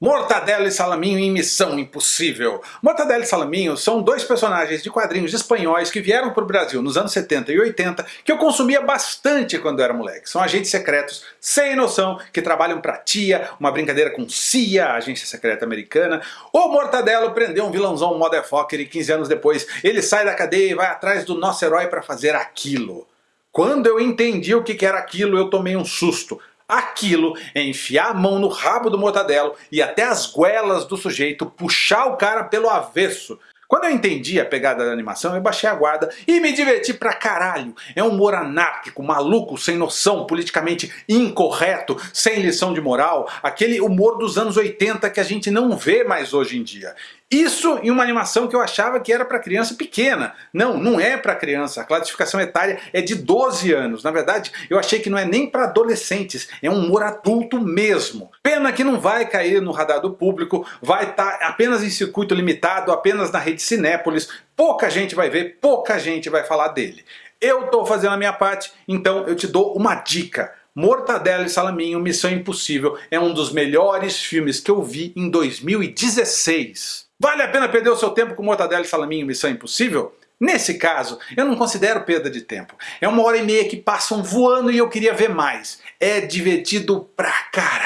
Mortadelo e Salaminho em Missão Impossível. Mortadelo e Salaminho são dois personagens de quadrinhos espanhóis que vieram para o Brasil nos anos 70 e 80 que eu consumia bastante quando era moleque. São agentes secretos sem noção que trabalham para TIA, uma brincadeira com CIA, a agência secreta americana. O Mortadelo prendeu um vilãozão motherfucker e 15 anos depois ele sai da cadeia e vai atrás do nosso herói para fazer aquilo. Quando eu entendi o que era aquilo eu tomei um susto. Aquilo é enfiar a mão no rabo do mortadelo e até as goelas do sujeito puxar o cara pelo avesso. Quando eu entendi a pegada da animação, eu baixei a guarda e me diverti pra caralho. É um humor anárquico, maluco, sem noção, politicamente incorreto, sem lição de moral, aquele humor dos anos 80 que a gente não vê mais hoje em dia. Isso em uma animação que eu achava que era para criança pequena. Não, não é para criança. A classificação etária é de 12 anos. Na verdade, eu achei que não é nem para adolescentes, é um humor adulto mesmo. Pena que não vai cair no radar do público, vai estar tá apenas em circuito limitado, apenas na rede Cinépolis. Pouca gente vai ver, pouca gente vai falar dele. Eu estou fazendo a minha parte, então eu te dou uma dica. Mortadela e Salaminho, Missão Impossível é um dos melhores filmes que eu vi em 2016. Vale a pena perder o seu tempo com mortadela e salaminho Missão Impossível? Nesse caso, eu não considero perda de tempo. É uma hora e meia que passam voando e eu queria ver mais. É divertido pra caralho.